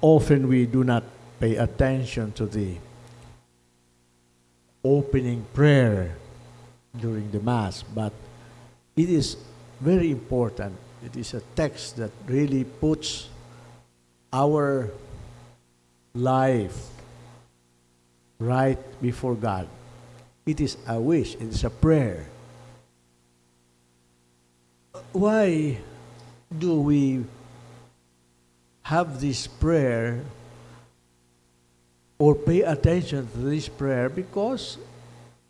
often we do not pay attention to the opening prayer during the Mass, but it is very important. It is a text that really puts our life right before God. It is a wish, it is a prayer. Why do we have this prayer or pay attention to this prayer? Because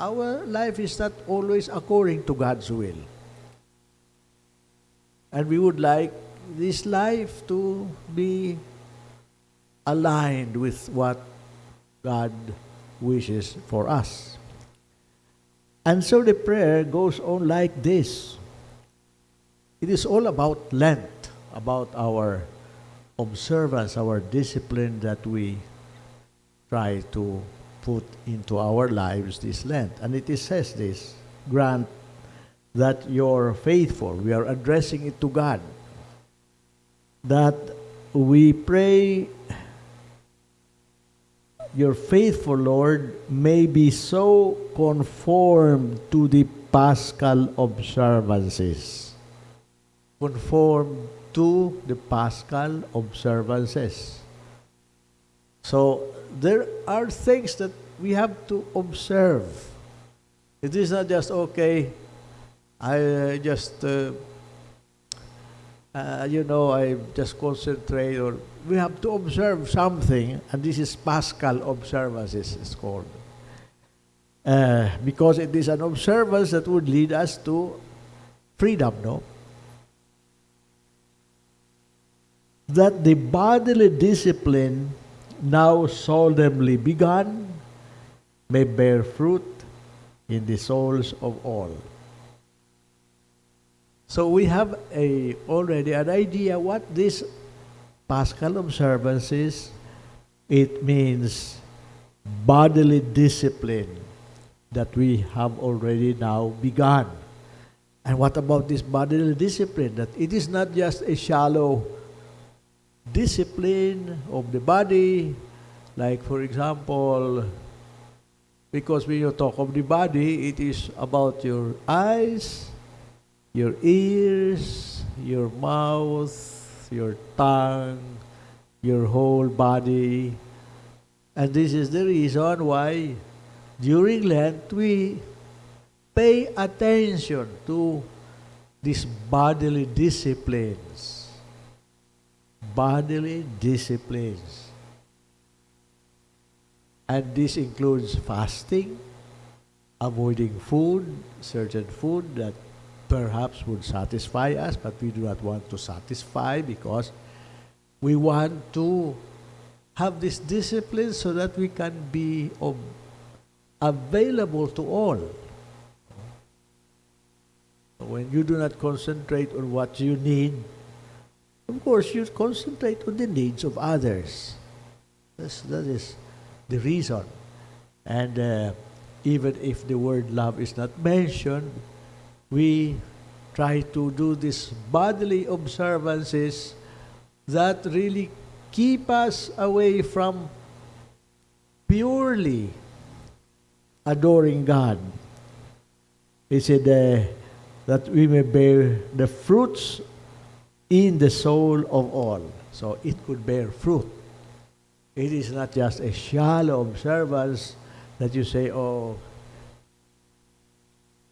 our life is not always according to God's will. And we would like this life to be aligned with what God wishes for us. And so the prayer goes on like this. It is all about Lent, about our observance, our discipline that we try to put into our lives this Lent. And it says this, grant that your faithful. We are addressing it to God. That we pray your faithful Lord may be so conformed to the Paschal observances. Conform to the Paschal observances. So there are things that we have to observe. It is not just, okay, I uh, just, uh, uh, you know, I just concentrate or we have to observe something, and this is Paschal observances, it's called. Uh, because it is an observance that would lead us to freedom, no? That the bodily discipline now solemnly begun may bear fruit in the souls of all. So we have a already an idea what this Paschal observances. It means bodily discipline that we have already now begun. And what about this bodily discipline? That it is not just a shallow discipline of the body, like for example, because when you talk of the body, it is about your eyes, your ears, your mouth, your tongue, your whole body. And this is the reason why during Lent we pay attention to these bodily disciplines bodily disciplines. And this includes fasting, avoiding food, certain food that perhaps would satisfy us, but we do not want to satisfy because we want to have this discipline so that we can be available to all. When you do not concentrate on what you need, of course, you concentrate on the needs of others. That's, that is the reason. And uh, even if the word love is not mentioned, we try to do these bodily observances that really keep us away from purely adoring God. He said uh, that we may bear the fruits in the soul of all. So it could bear fruit. It is not just a shallow observance that you say, oh,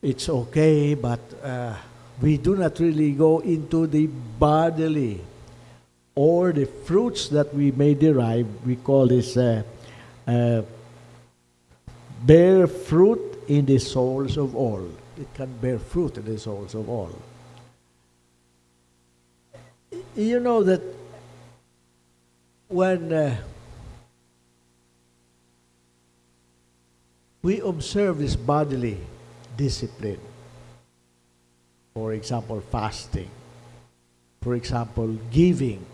it's okay, but uh, we do not really go into the bodily or the fruits that we may derive. We call this uh, uh, bear fruit in the souls of all. It can bear fruit in the souls of all you know that when uh, we observe this bodily discipline, for example, fasting, for example, giving,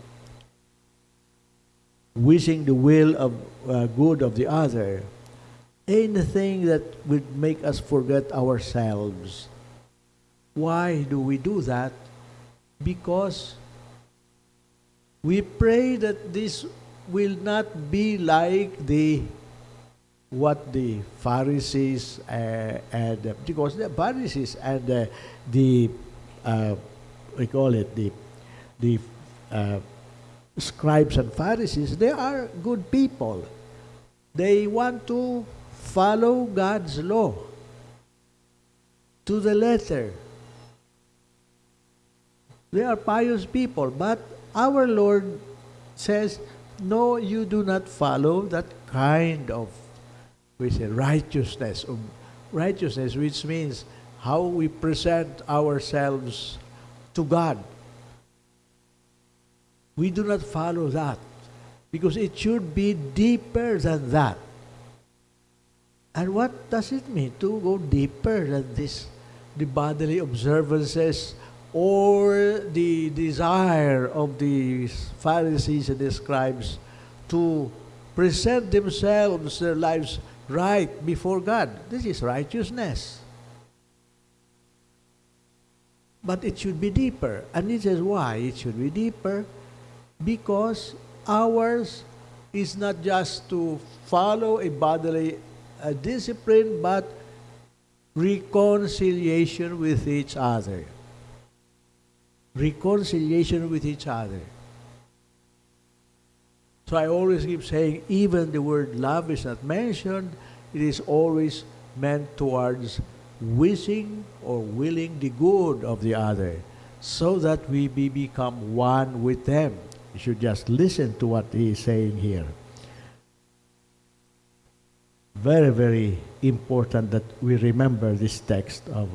wishing the will of uh, good of the other, anything that would make us forget ourselves. Why do we do that? Because We pray that this will not be like the what the Pharisees uh, and uh, because the Pharisees and uh, the uh, we call it the the uh, scribes and Pharisees they are good people. They want to follow God's law to the letter. They are pious people, but our Lord says, no, you do not follow that kind of we say righteousness, of righteousness, which means how we present ourselves to God. We do not follow that because it should be deeper than that. And what does it mean to go deeper than this, the bodily observances or the desire of the Pharisees and the scribes to present themselves, their lives right before God. This is righteousness. But it should be deeper. And this is why it should be deeper. Because ours is not just to follow a bodily uh, discipline, but reconciliation with each other. Reconciliation with each other. So I always keep saying, even the word love is not mentioned, it is always meant towards wishing or willing the good of the other so that we be become one with them. You should just listen to what he is saying here. Very, very important that we remember this text of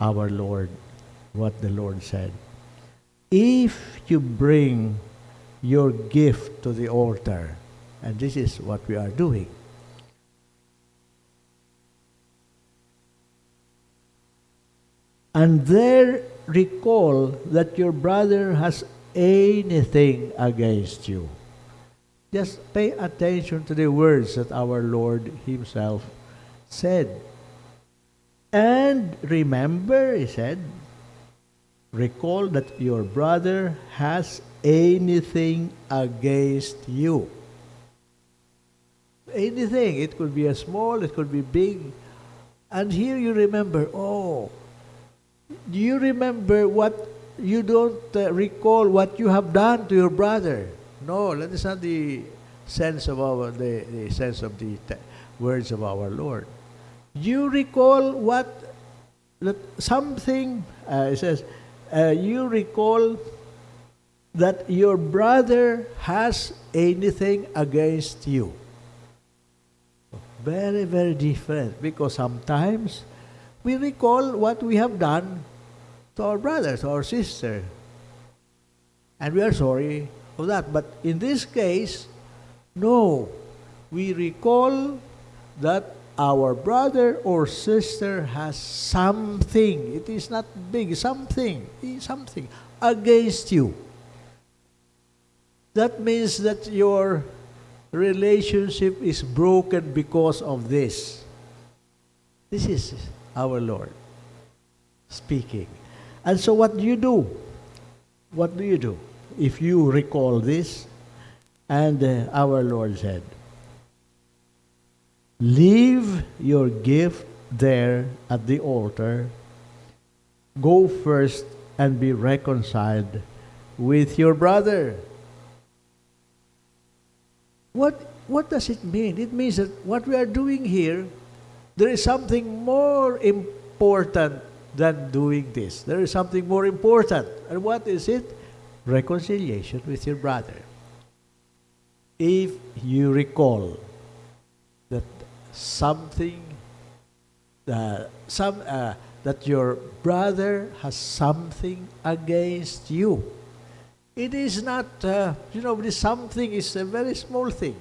our Lord, what the Lord said. If you bring your gift to the altar. And this is what we are doing. And there recall that your brother has anything against you. Just pay attention to the words that our Lord Himself said. And remember, He said, recall that your brother has anything against you. Anything. It could be a small, it could be big. And here you remember, oh, do you remember what you don't uh, recall what you have done to your brother? No, that is not the sense of our the, the sense of the words of our Lord. You recall what that something uh, it says. Uh, you recall that your brother has anything against you. Very, very different because sometimes we recall what we have done to our brothers or sister. And we are sorry for that. But in this case, no. We recall that our brother or sister has something. It is not big, something, something against you that means that your relationship is broken because of this. This is our Lord speaking. And so, what do you do? What do you do? If you recall this, and uh, our Lord said, Leave your gift there at the altar. Go first and be reconciled with your brother. What, what does it mean? It means that what we are doing here, there is something more important than doing this. There is something more important. And what is it? Reconciliation with your brother. If you recall that something, uh, some, uh, that your brother has something against you, it is not, uh, you know, this something is a very small thing.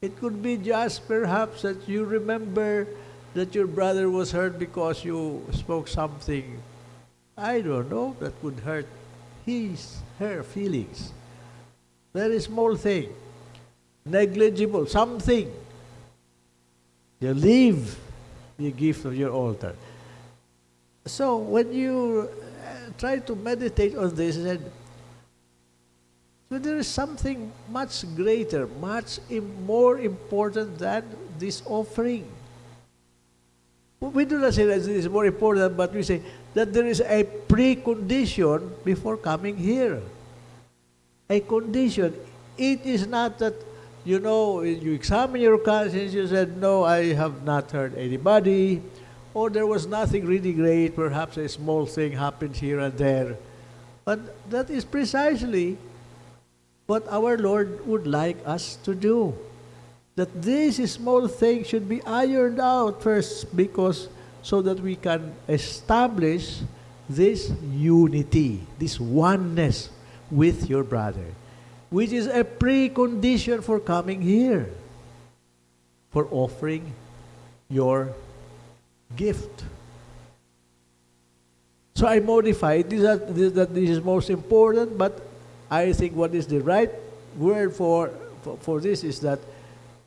It could be just perhaps that you remember that your brother was hurt because you spoke something, I don't know, that would hurt his, her feelings. Very small thing, negligible, something. You leave the gift of your altar. So when you uh, try to meditate on this, said, So there is something much greater, much more important than this offering. We do not say that this is more important, but we say that there is a precondition before coming here. A condition. It is not that, you know, you examine your conscience, you said, no, I have not hurt anybody, or there was nothing really great, perhaps a small thing happened here and there. But that is precisely what our Lord would like us to do. That these small things should be ironed out first because so that we can establish this unity, this oneness with your brother, which is a precondition for coming here, for offering your gift. So I modified this, that this, that this is most important, but I think what is the right word for, for, for this is that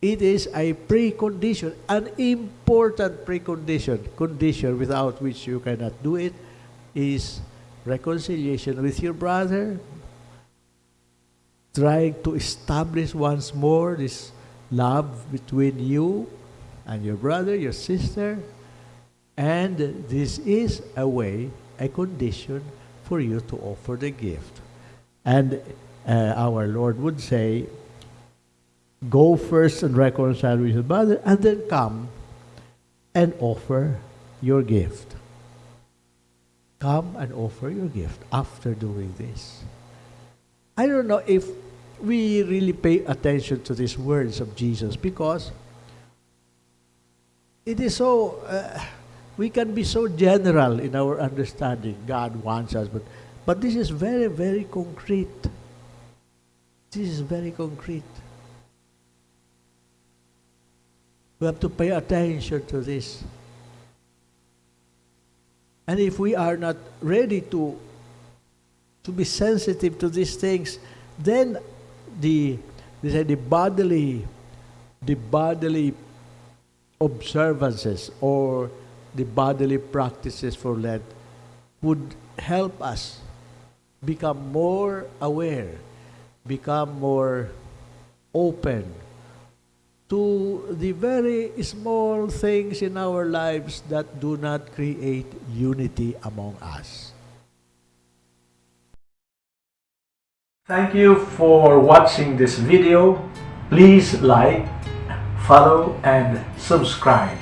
it is a precondition, an important precondition, condition without which you cannot do it, is reconciliation with your brother, trying to establish once more this love between you and your brother, your sister, and this is a way, a condition for you to offer the gift. And uh, our Lord would say, go first and reconcile with your brother, and then come and offer your gift. Come and offer your gift after doing this. I don't know if we really pay attention to these words of Jesus because it is so, uh, we can be so general in our understanding. God wants us, but, but this is very, very concrete. This is very concrete. We have to pay attention to this. And if we are not ready to, to be sensitive to these things, then the, they say the bodily, the bodily observances or the bodily practices for Lent would help us become more aware, become more open to the very small things in our lives that do not create unity among us. Thank you for watching this video. Please like, follow, and subscribe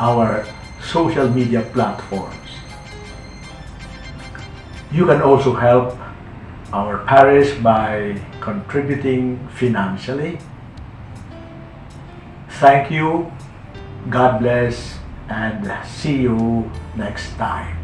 our social media platforms. You can also help our parish by contributing financially Thank you, God bless, and see you next time.